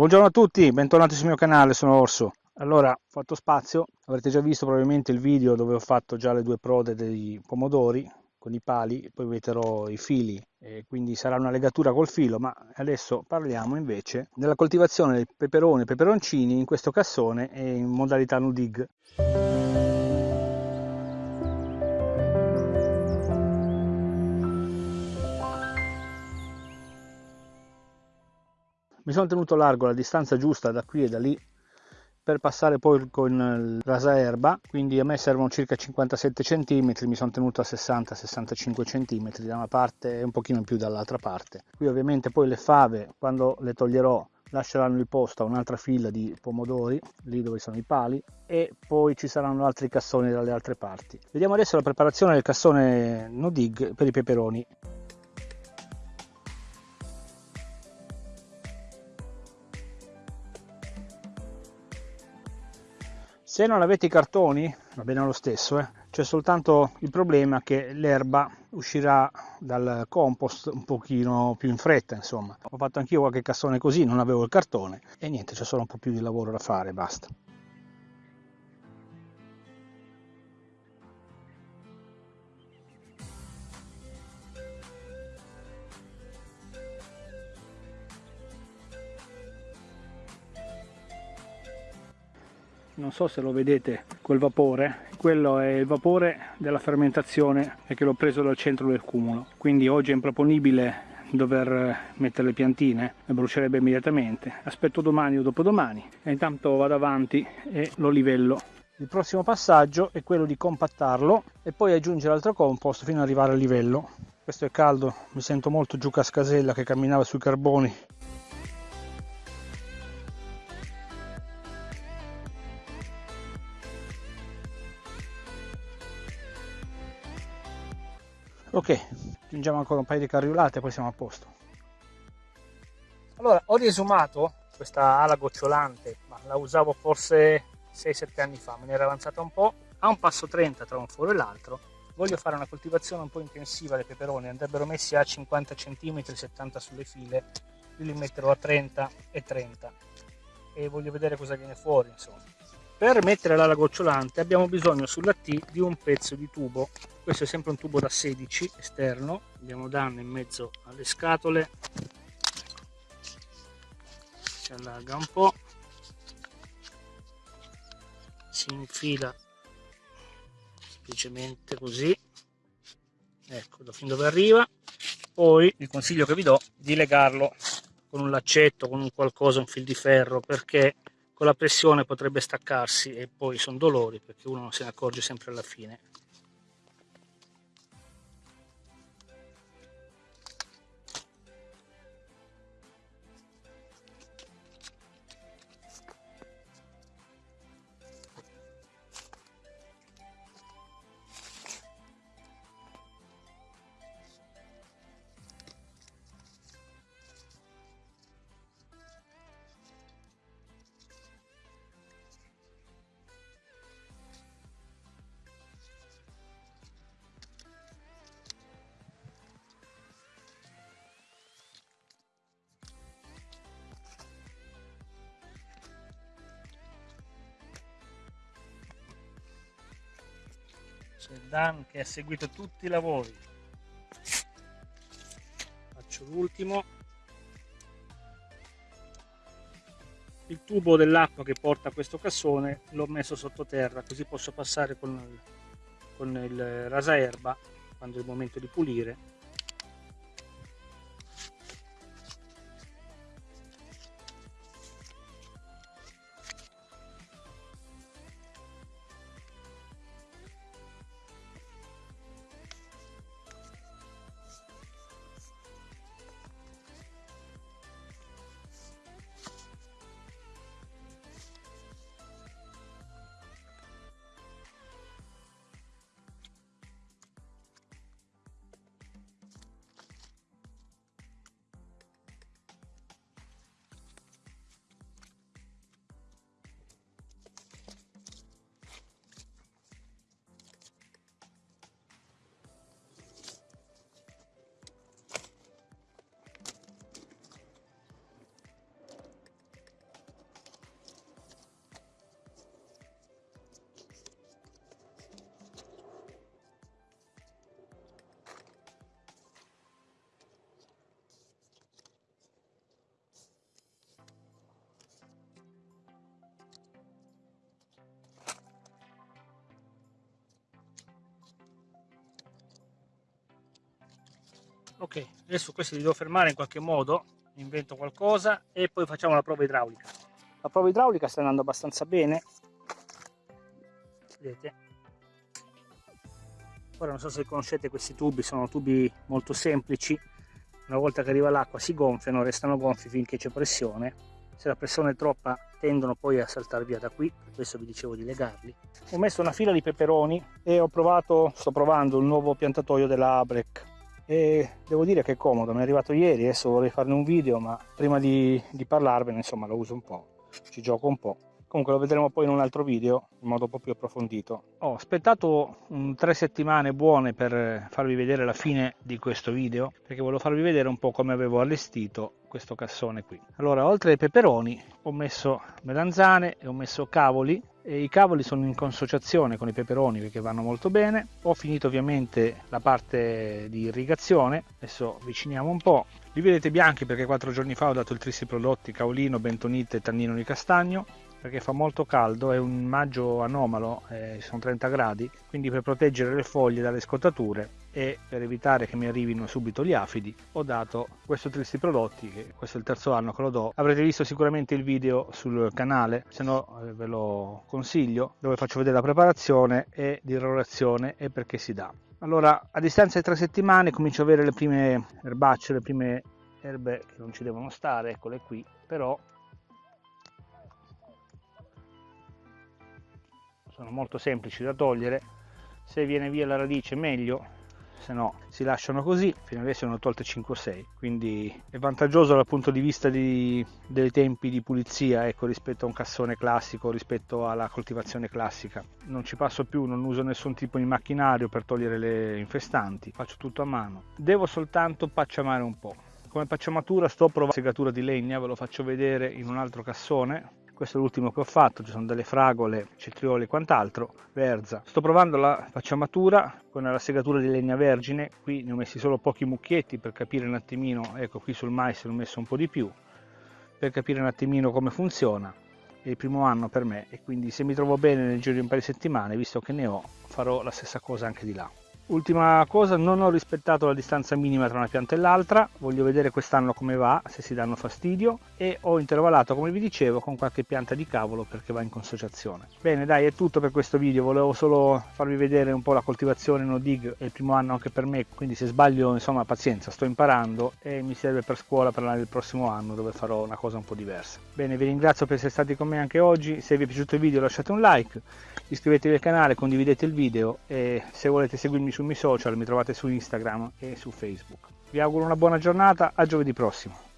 Buongiorno a tutti, bentornati sul mio canale, sono Orso. Allora, ho fatto spazio, avrete già visto probabilmente il video dove ho fatto già le due prode dei pomodori con i pali, poi metterò i fili, e quindi sarà una legatura col filo, ma adesso parliamo invece della coltivazione del peperone e peperoncini in questo cassone e in modalità no mi sono tenuto largo la distanza giusta da qui e da lì per passare poi con il rasaerba quindi a me servono circa 57 cm mi sono tenuto a 60-65 cm da una parte e un pochino in più dall'altra parte. Qui ovviamente poi le fave quando le toglierò lasceranno il posto a un'altra fila di pomodori lì dove sono i pali e poi ci saranno altri cassoni dalle altre parti. Vediamo adesso la preparazione del cassone no dig per i peperoni se non avete i cartoni va bene lo stesso eh? c'è soltanto il problema che l'erba uscirà dal compost un pochino più in fretta insomma ho fatto anch'io qualche cassone così non avevo il cartone e niente c'è solo un po' più di lavoro da fare basta non so se lo vedete quel vapore. Quello è il vapore della fermentazione e che l'ho preso dal centro del cumulo. Quindi oggi è improponibile dover mettere le piantine e brucierebbe immediatamente. Aspetto domani o dopodomani e intanto vado avanti e lo livello. Il prossimo passaggio è quello di compattarlo e poi aggiungere altro compost fino ad arrivare al livello. Questo è caldo mi sento molto giù cascasella che camminava sui carboni ok aggiungiamo ancora un paio di carriolate e poi siamo a posto. Allora ho riesumato questa ala gocciolante ma la usavo forse 6-7 anni fa me ne era avanzata un po' a un passo 30 tra un foro e l'altro voglio fare una coltivazione un po' intensiva dei peperoni andrebbero messi a 50 cm 70 sulle file io li metterò a 30 e 30 e voglio vedere cosa viene fuori insomma per mettere l'ala gocciolante abbiamo bisogno sulla T di un pezzo di tubo. Questo è sempre un tubo da 16 esterno. Andiamo danno in mezzo alle scatole. Si allarga un po' si infila semplicemente così. Ecco da fin dove arriva. Poi il consiglio che vi do di legarlo con un laccetto con un qualcosa un fil di ferro perché con la pressione potrebbe staccarsi e poi sono dolori perché uno non se ne accorge sempre alla fine c'è Dan che ha seguito tutti i lavori. Faccio l'ultimo. Il tubo dell'acqua che porta questo cassone l'ho messo sottoterra così posso passare con con il rasaerba quando è il momento di pulire ok adesso questi li devo fermare in qualche modo invento qualcosa e poi facciamo la prova idraulica. La prova idraulica sta andando abbastanza bene. Vedete? Ora non so se conoscete questi tubi sono tubi molto semplici. Una volta che arriva l'acqua si gonfiano restano gonfi finché c'è pressione. Se la pressione è troppa tendono poi a saltare via da qui per questo vi dicevo di legarli. Ho messo una fila di peperoni e ho provato sto provando il nuovo piantatoio della Abrec e devo dire che è comodo mi è arrivato ieri adesso vorrei farne un video ma prima di, di parlarvene insomma lo uso un po' ci gioco un po' comunque lo vedremo poi in un altro video in modo un po' più approfondito. Ho aspettato um, tre settimane buone per farvi vedere la fine di questo video perché volevo farvi vedere un po' come avevo allestito questo cassone qui. Allora oltre ai peperoni ho messo melanzane e ho messo cavoli i cavoli sono in consociazione con i peperoni perché vanno molto bene. Ho finito ovviamente la parte di irrigazione. Adesso avviciniamo un po' li vedete bianchi perché quattro giorni fa ho dato il trissi prodotti caolino bentonite e tannino di castagno perché fa molto caldo, è un maggio anomalo, eh, sono 30 gradi, quindi per proteggere le foglie dalle scottature e per evitare che mi arrivino subito gli afidi ho dato questo tristi prodotti che questo è il terzo anno che lo do. Avrete visto sicuramente il video sul canale se no eh, ve lo consiglio dove faccio vedere la preparazione e di lavorazione e perché si dà. Allora a distanza di tre settimane comincio ad avere le prime erbacce le prime erbe che non ci devono stare eccole qui però sono molto semplici da togliere. Se viene via la radice meglio se no si lasciano così. Fino adesso ne ho tolte 5 o 6 quindi è vantaggioso dal punto di vista di, dei tempi di pulizia ecco rispetto a un cassone classico rispetto alla coltivazione classica. Non ci passo più non uso nessun tipo di macchinario per togliere le infestanti faccio tutto a mano. Devo soltanto pacciamare un po' come pacciamatura sto provando segatura di legna ve lo faccio vedere in un altro cassone questo è l'ultimo che ho fatto, ci sono delle fragole, cetrioli e quant'altro, verza. Sto provando la facciamatura con la segatura di legna vergine, qui ne ho messi solo pochi mucchietti per capire un attimino, ecco qui sul mais ne ho messo un po' di più, per capire un attimino come funziona. È il primo anno per me e quindi se mi trovo bene nel giro di un paio di settimane, visto che ne ho, farò la stessa cosa anche di là. Ultima cosa, non ho rispettato la distanza minima tra una pianta e l'altra, voglio vedere quest'anno come va, se si danno fastidio. E ho intervallato come vi dicevo con qualche pianta di cavolo perché va in consociazione. Bene dai è tutto per questo video, volevo solo farvi vedere un po' la coltivazione no dig, è il primo anno anche per me, quindi se sbaglio insomma pazienza, sto imparando e mi serve per scuola per l'anno del prossimo anno dove farò una cosa un po' diversa. Bene vi ringrazio per essere stati con me anche oggi, se vi è piaciuto il video lasciate un like, iscrivetevi al canale, condividete il video e se volete seguirmi su sui miei social, mi trovate su Instagram e su Facebook. Vi auguro una buona giornata, a giovedì prossimo.